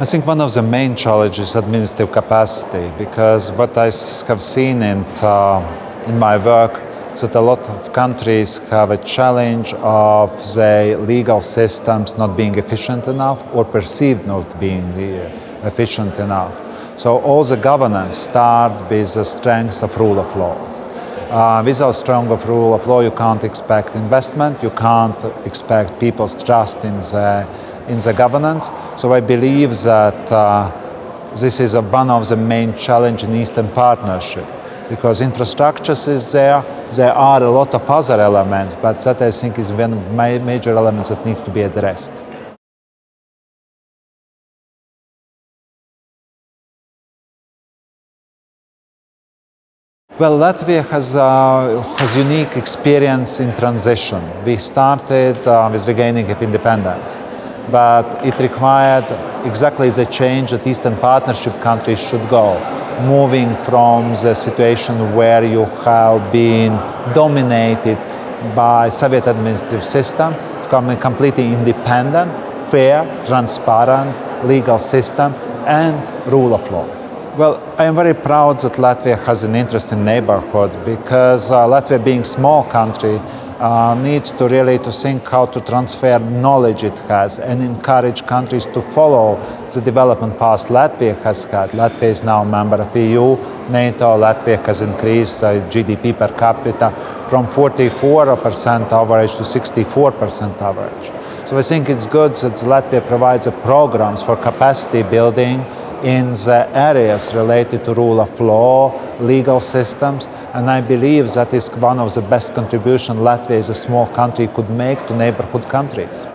I think one of the main challenges is administrative capacity because what I have seen in, uh, in my work is that a lot of countries have a challenge of their legal systems not being efficient enough or perceived not being uh, efficient enough. So all the governance start with the strength of rule of law. Uh, without strong of rule of law, you can't expect investment, you can't expect people's trust in the in the governance. So I believe that uh, this is a, one of the main challenges in Eastern Partnership because infrastructure is there, there are a lot of other elements, but that I think is one of my major elements that needs to be addressed. Well, Latvia has, uh, has unique experience in transition. We started uh, with regaining of independence but it required exactly the change that Eastern Partnership countries should go, moving from the situation where you have been dominated by Soviet administrative system to become a completely independent, fair, transparent legal system and rule of law. Well, I am very proud that Latvia has an interesting neighborhood because uh, Latvia being a small country uh, needs to really to think how to transfer knowledge it has and encourage countries to follow the development path Latvia has had. Latvia is now a member of EU, NATO, Latvia has increased uh, GDP per capita from 44% average to 64% average. So I think it's good that Latvia provides programs for capacity building in the areas related to rule of law, legal systems, and I believe that is one of the best contributions Latvia as a small country could make to neighborhood countries.